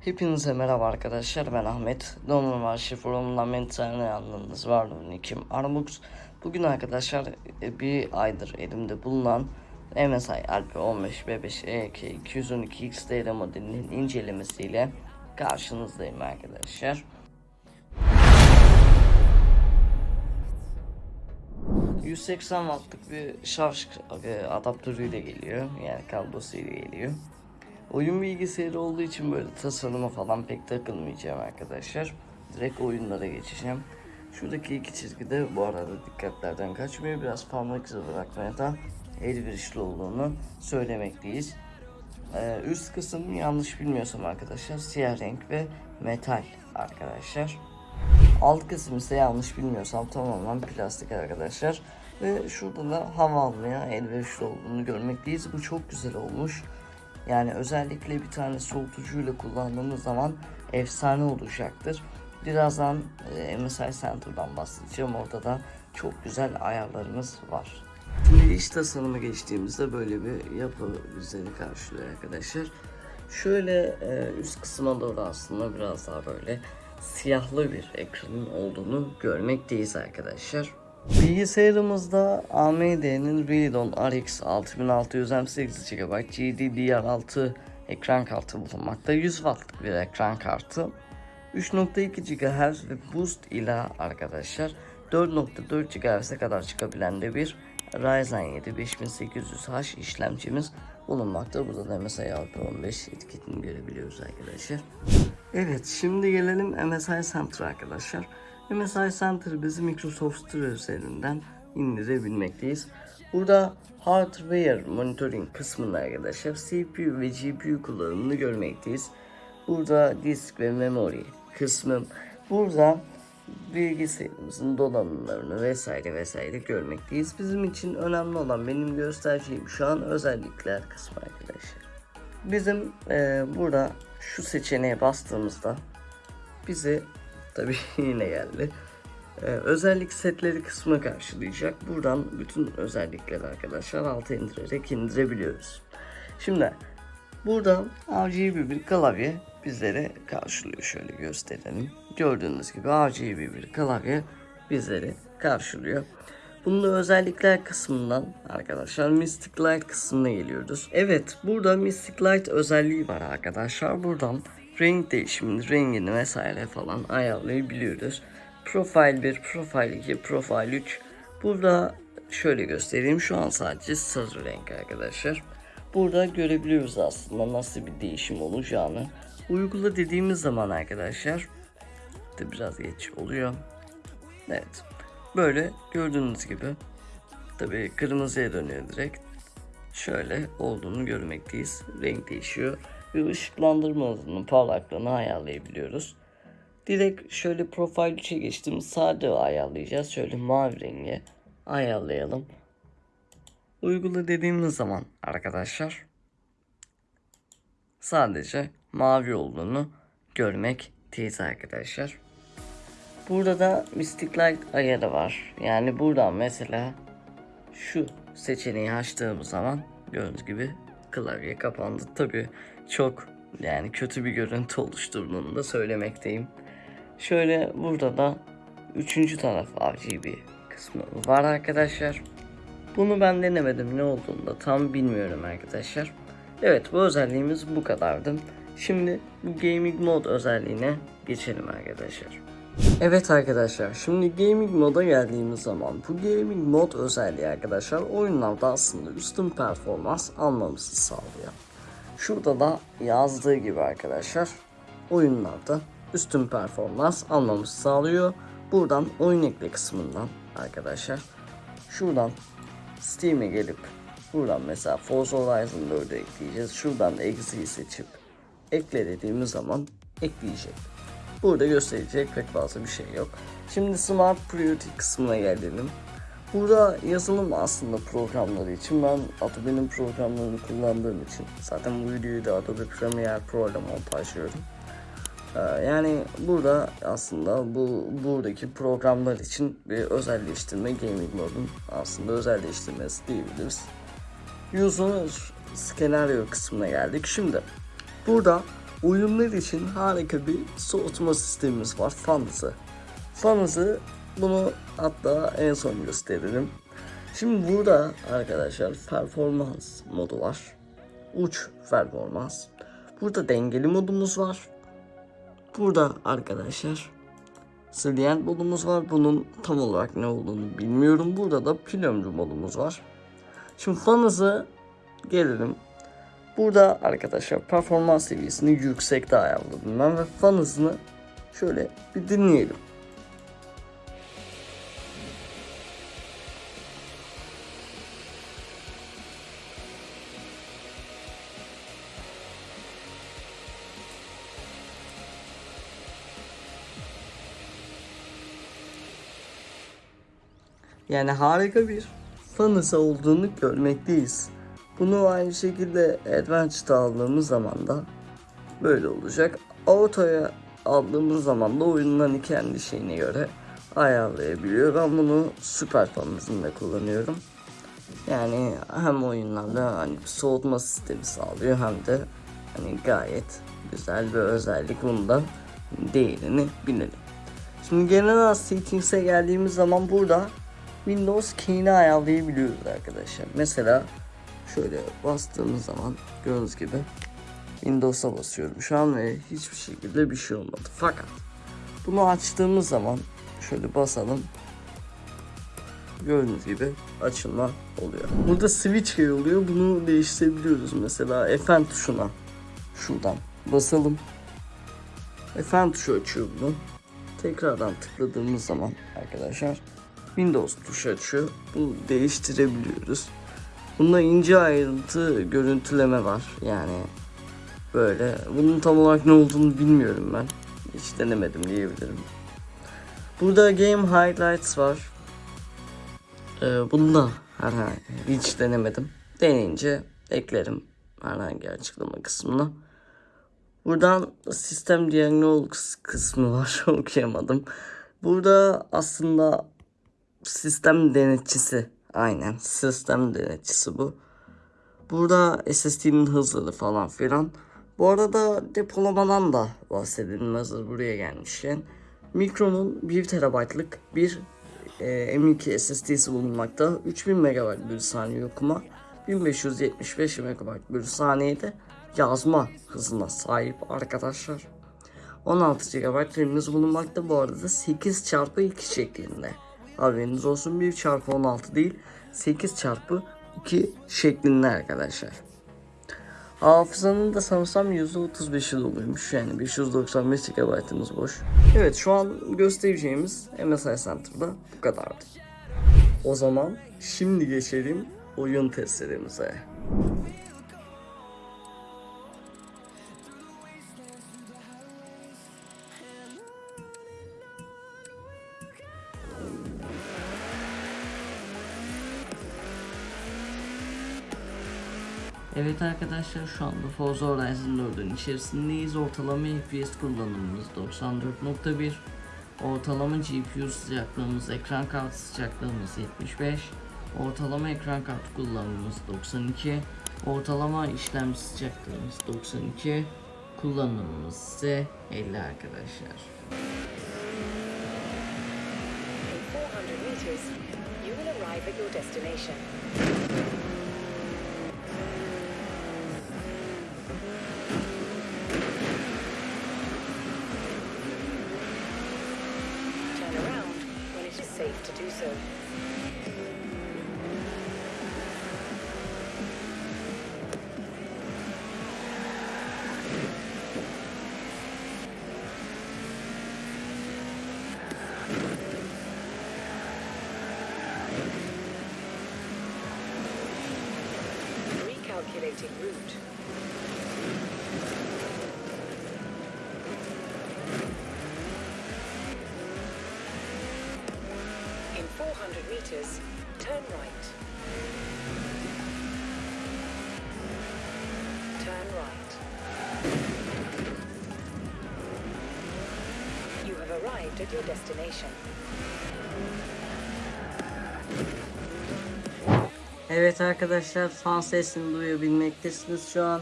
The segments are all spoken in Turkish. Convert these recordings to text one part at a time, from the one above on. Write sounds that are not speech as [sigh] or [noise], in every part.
Hepinize merhaba arkadaşlar ben Ahmet. Normal Arşiv Forumu'ndan mentalini yalnız var Nikim Armux. Bugün arkadaşlar e, bir aydır elimde bulunan MSI Alpha 15 B5 EK 212 XDR modelinin incelemesiyle karşınızdayım arkadaşlar. ...180 wattlık bir şarj e, adaptörüyle geliyor. Yani kablosuyla geliyor. Oyun bilgisayarı olduğu için böyle tasarıma falan pek takılmayacağım arkadaşlar. Direkt oyunlara geçeceğim. Şuradaki iki çizgi de bu arada dikkatlerden kaçmıyor. Biraz parmak izi bırakmaya da elverişli olduğunu söylemekteyiz. Ee, üst kısım yanlış bilmiyorsam arkadaşlar siyah renk ve metal arkadaşlar. Alt kısım ise yanlış bilmiyorsam tamamen plastik arkadaşlar. Ve şurada da hava almaya elverişli olduğunu görmekteyiz. Bu çok güzel olmuş. Yani özellikle bir tane soğutucuyla kullandığımız zaman efsane olacaktır. Birazdan e, MSI Center'dan bahsedeceğim. Orada da çok güzel ayarlarımız var. Şimdi iç tasarıma geçtiğimizde böyle bir yapı bizleri karşılıyor arkadaşlar. Şöyle e, üst kısma doğru aslında biraz daha böyle siyahlı bir ekranın olduğunu görmekteyiz arkadaşlar. Bilgisayarımızda AMD'nin Radeon RX 6600 M8 GB GDDR6 ekran kartı bulunmakta. 100 wattlık bir ekran kartı. 3.2 GHz ve boost ile arkadaşlar 4.4 GHz'e kadar çıkabilen de bir Ryzen 7 5800H işlemcimiz bulunmakta. Burada da MSI Alpha 15 etiketini görebiliyoruz arkadaşlar. Evet şimdi gelelim MSI Center arkadaşlar. MSI Center bizi Microsoft Store üzerinden indirebilmekteyiz. Burada Hardware Monitoring kısmında arkadaşlar CPU ve GPU kullanımını görmekteyiz. Burada disk ve memory kısmı. Burada bilgisayarımızın donanımlarını vesaire vesaire görmekteyiz. Bizim için önemli olan benim göstereceğim şu an özellikler kısmı arkadaşlar. Bizim e, burada şu seçeneğe bastığımızda bizi tabi [laughs] yine geldi. Ee, özellik setleri kısmına karşılayacak. Buradan bütün özellikleri arkadaşlar alta indirerek indirebiliyoruz. Şimdi burada RGB bir klavye bizleri karşılıyor. Şöyle gösterelim. Gördüğünüz gibi RGB bir klavye bizleri karşılıyor. Bunun özellikler kısmından arkadaşlar Mystic Light kısmına geliyoruz. Evet burada Mystic Light özelliği var arkadaşlar. Buradan renk değişimini, rengini vesaire falan ayarlayabiliyoruz. Profil 1, Profil 2, Profil 3. Burada şöyle göstereyim. Şu an sadece sarı renk arkadaşlar. Burada görebiliyoruz aslında nasıl bir değişim olacağını. Uygula dediğimiz zaman arkadaşlar de biraz geç oluyor. Evet. Böyle gördüğünüz gibi tabi kırmızıya dönüyor direkt. Şöyle olduğunu görmekteyiz. Renk değişiyor ve ışıklandırma hızının parlaklığını ayarlayabiliyoruz. Direkt şöyle profil 3'e geçtim. Sade ayarlayacağız. Şöyle mavi rengi ayarlayalım. Uygula dediğimiz zaman arkadaşlar sadece mavi olduğunu görmekteyiz arkadaşlar. Burada da Mystic Light ayarı var. Yani buradan mesela şu seçeneği açtığımız zaman gördüğünüz gibi klavye kapandı. Tabi çok yani kötü bir görüntü oluşturduğunu da söylemekteyim. Şöyle burada da üçüncü taraf RGB kısmı var arkadaşlar. Bunu ben denemedim ne olduğunu da tam bilmiyorum arkadaşlar. Evet bu özelliğimiz bu kadardı. Şimdi bu gaming mod özelliğine geçelim arkadaşlar. Evet arkadaşlar şimdi gaming moda geldiğimiz zaman bu gaming mod özelliği arkadaşlar oyunlarda aslında üstün performans almamızı sağlıyor. Şurada da yazdığı gibi arkadaşlar oyunlarda üstün performans almamızı sağlıyor. Buradan oyun ekle kısmından arkadaşlar şuradan Steam'e gelip buradan mesela Forza Horizon 4'ü ekleyeceğiz. Şuradan da Exe'yi seçip ekle dediğimiz zaman ekleyecek. Burada gösterecek pek fazla bir şey yok. Şimdi Smart Priority kısmına gelelim. Burada yazılım aslında programları için ben Adobe'nin programlarını kullandığım için zaten bu videoyu da Adobe Premiere Pro ile montajlıyorum. Ee, yani burada aslında bu buradaki programlar için bir özelleştirme gaming modun aslında özelleştirmesi diyebiliriz. User senaryo kısmına geldik. Şimdi burada oyunlar için harika bir soğutma sistemimiz var. Fan hızı. Bunu hatta en son gösteririm. Şimdi burada arkadaşlar performans modu var. Uç performans. Burada dengeli modumuz var. Burada arkadaşlar Sılient modumuz var. Bunun tam olarak ne olduğunu bilmiyorum. Burada da ömrü modumuz var. Şimdi fan hızı gelelim. Burada arkadaşlar performans seviyesini yüksekte ayarladım ben ve fan hızını şöyle bir dinleyelim. Yani harika bir fanısı olduğunu görmekteyiz. Bunu aynı şekilde Advance'da aldığımız zaman da böyle olacak. Auto'ya aldığımız zaman da oyunun kendi şeyine göre ayarlayabiliyor. Ben bunu süper fanımızında kullanıyorum. Yani hem oyunlarda hani soğutma sistemi sağlıyor hem de hani gayet güzel bir özellik bundan değerini bilelim. Şimdi genel settings'e geldiğimiz zaman burada Windows key'ini ayarlayabiliyoruz arkadaşlar. Mesela şöyle bastığımız zaman gördüğünüz gibi Windows'a basıyorum şu an ve hiçbir şekilde bir şey olmadı. Fakat bunu açtığımız zaman şöyle basalım. Gördüğünüz gibi açılma oluyor. Burada switch key oluyor. Bunu değiştirebiliyoruz. Mesela Fn tuşuna şuradan basalım. Fn tuşu açıyor bunu. Tekrardan tıkladığımız zaman arkadaşlar Windows tuşu açıyor. Bunu değiştirebiliyoruz. Bunda ince ayrıntı görüntüleme var. Yani böyle. Bunun tam olarak ne olduğunu bilmiyorum ben. Hiç denemedim diyebilirim. Burada Game Highlights var. Ee, bunu da herhangi hiç denemedim. Deneyince eklerim herhangi açıklama kısmına. Buradan sistem diagnostics kısmı var [laughs] okuyamadım. Burada aslında sistem denetçisi aynen sistem denetçisi bu. Burada SSD'nin hızları falan filan. Bu arada depolamadan da bahsedelim hazır buraya gelmişken. Micron'un 1 TB'lık bir e, M2 SSD'si bulunmakta. 3000 MB bir saniye okuma, 1575 MB bir saniyede yazma hızına sahip arkadaşlar. 16 GB RAM'imiz bulunmakta bu arada 8 çarpı 2 şeklinde. Haberiniz olsun 1 çarpı 16 değil 8 çarpı 2 şeklinde arkadaşlar. Hafızanın da sanırsam %35'i doluymuş yani 595 GB'ımız boş. Evet şu an göstereceğimiz MSI Center'da bu kadardı. O zaman şimdi geçelim oyun testlerimize. Evet arkadaşlar şu anda Forza Horizon 4'ün içerisindeyiz. Ortalama FPS kullanımımız 94.1. Ortalama GPU sıcaklığımız, ekran kartı sıcaklığımız 75. Ortalama ekran kartı kullanımımız 92. Ortalama işlemci sıcaklığımız 92. Kullanımımız ise 50 arkadaşlar. In 400 meters, you will arrive at your destination. you soon. 400 meters, turn right. Turn right. You have arrived at your destination. Evet arkadaşlar fan sesini duyabilmektesiniz şu an.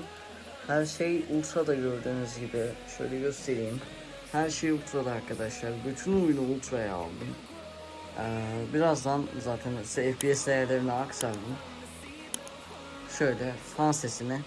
Her şey Ultra'da gördüğünüz gibi. Şöyle göstereyim. Her şey Ultra'da arkadaşlar. Bütün oyunu Ultra'ya aldım. Ee, birazdan zaten size FPS değerlerini aktardım. Şöyle fan sesini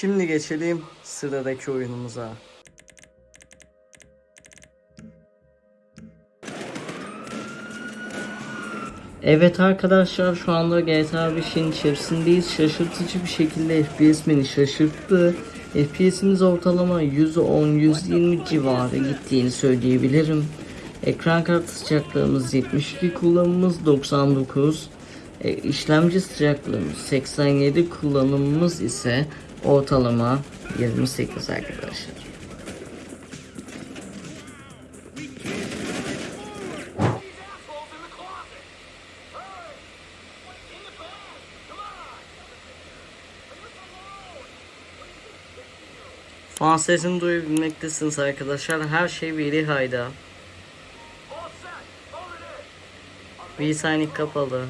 Şimdi geçelim sıradaki oyunumuza. Evet arkadaşlar şu anda GTA 5'in içerisindeyiz. Şaşırtıcı bir şekilde FPS beni şaşırttı. FPS'imiz ortalama 110-120 civarı gittiğini söyleyebilirim. Ekran kartı sıcaklığımız 72 kullanımımız 99. E, işlemci sıcaklığımız 87 kullanımımız ise ortalama 28 arkadaşlar. Fan sesini duyabilmektesiniz arkadaşlar. Her şey veri hayda. V-Signing kapalı.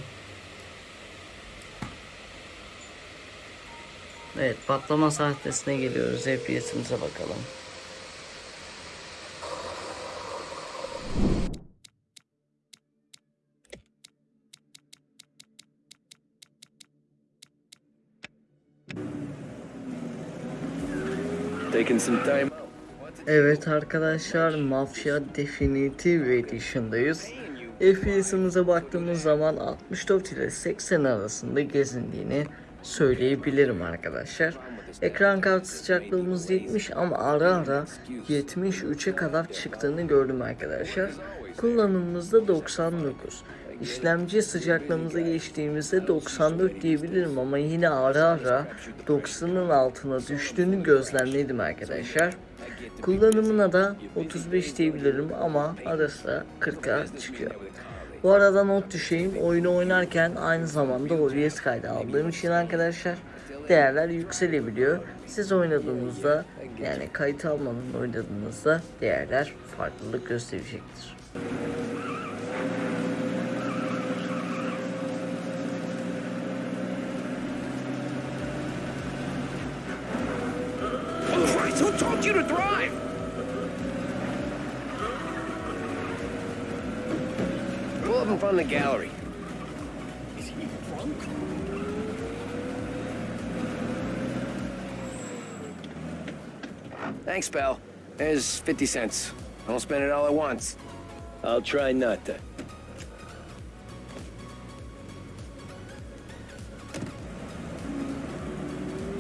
Evet patlama sahtesine geliyoruz. FPS'imize bakalım. Evet arkadaşlar Mafya Definitive Edition'dayız. FPS'imize baktığımız zaman 64 ile 80 arasında gezindiğini söyleyebilirim arkadaşlar. Ekran kartı sıcaklığımız 70 ama ara ara 73'e kadar çıktığını gördüm arkadaşlar. Kullanımımızda 99. İşlemci sıcaklığımıza geçtiğimizde 94 diyebilirim ama yine ara ara 90'ın altına düştüğünü gözlemledim arkadaşlar. Kullanımına da 35 diyebilirim ama arası 40'a çıkıyor. Bu arada not düşeyim oyunu oynarken aynı zamanda OBS kaydı aldığım için arkadaşlar değerler yükselebiliyor. Siz oynadığınızda yani kayıt almadan oynadığınızda değerler farklılık gösterecektir. Gallery. Is he drunk? Thanks, pal. There's 50 cents. Don't spend it all at once. I'll try not to.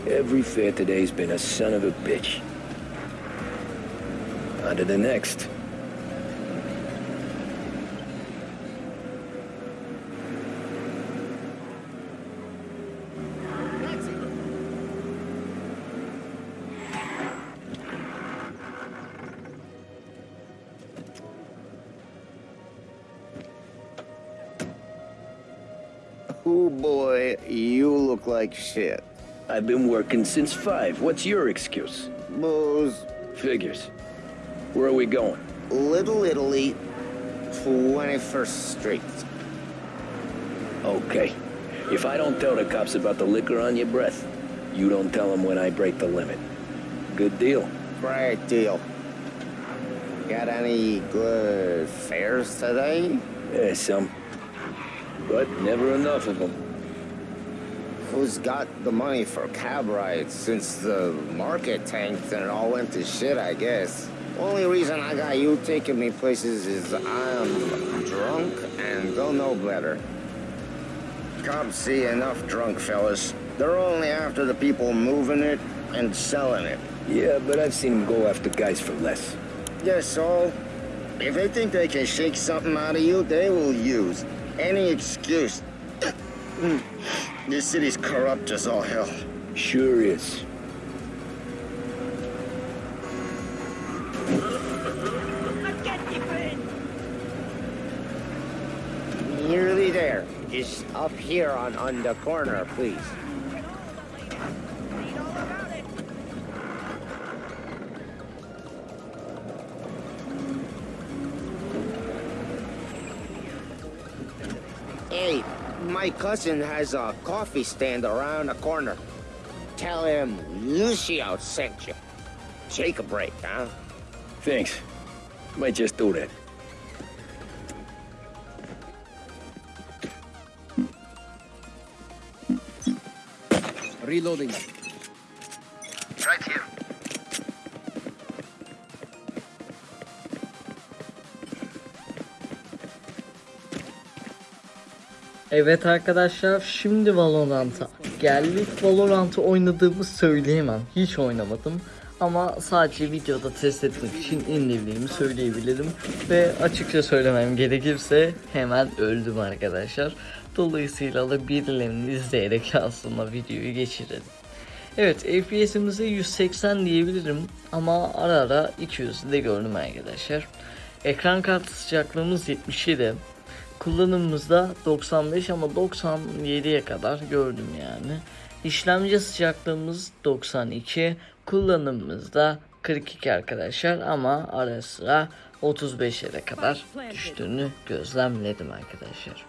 Every fair today's been a son of a bitch. On to the next. Oh boy, you look like shit. I've been working since five. What's your excuse? Booze, Figures. Where are we going? Little Italy, 21st Street. Okay. If I don't tell the cops about the liquor on your breath, you don't tell them when I break the limit. Good deal. Great deal. Got any good fares today? Yeah, some. But never enough of them. Who's got the money for cab rides since the market tanked and it all went to shit, I guess? Only reason I got you taking me places is I'm drunk and don't know better. Cops see enough drunk fellas. They're only after the people moving it and selling it. Yeah, but I've seen them go after guys for less. Yes, so if they think they can shake something out of you, they will use any excuse. this city's corrupt as all hell. Sure is. Nearly there. Just up here on, on the corner, please. My cousin has a coffee stand around the corner. Tell him Lucio sent you. Take a break, huh? Thanks. Might just do that. Reloading. Evet arkadaşlar şimdi Valorant'a geldik. Valorant'ı oynadığımı söyleyemem. Hiç oynamadım. Ama sadece videoda test etmek için indirdiğimi söyleyebilirim. Ve açıkça söylemem gerekirse hemen öldüm arkadaşlar. Dolayısıyla da birilerini izleyerek [laughs] aslında videoyu geçirelim. Evet FPS'imize 180 diyebilirim ama ara ara 200 de gördüm arkadaşlar. Ekran kartı sıcaklığımız 77. Kullanımımızda 95 ama 97'ye kadar gördüm yani. İşlemci sıcaklığımız 92. Kullanımımızda 42 arkadaşlar ama ara sıra 35'e de kadar düştüğünü gözlemledim arkadaşlar.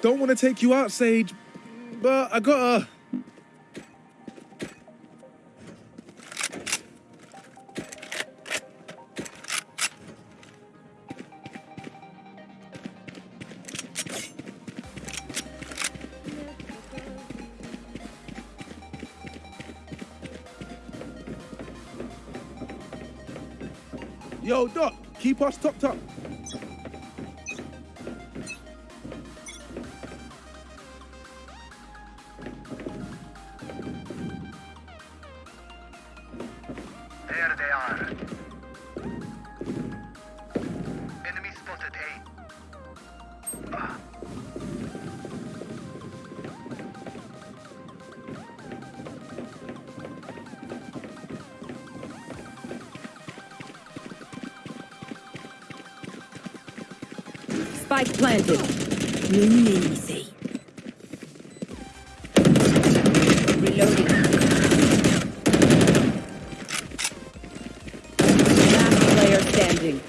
Don't want to take you out, Sage, but I gotta. Doc, keep us topped up. There they are. Spike planted. Easy. Reloading. Last player standing.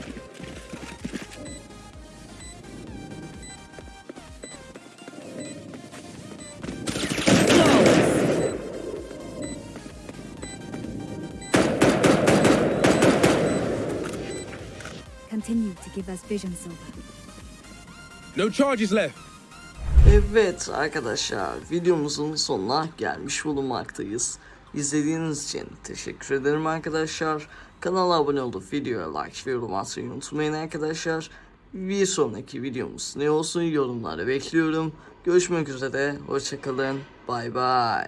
Continue to give us vision, Silver. No charges left. Evet arkadaşlar videomuzun sonuna gelmiş bulunmaktayız. İzlediğiniz için teşekkür ederim arkadaşlar. Kanala abone olup videoya like ve yorum atmayı unutmayın arkadaşlar. Bir sonraki videomuz ne olsun yorumları bekliyorum. Görüşmek üzere. Hoşçakalın. Bay bay.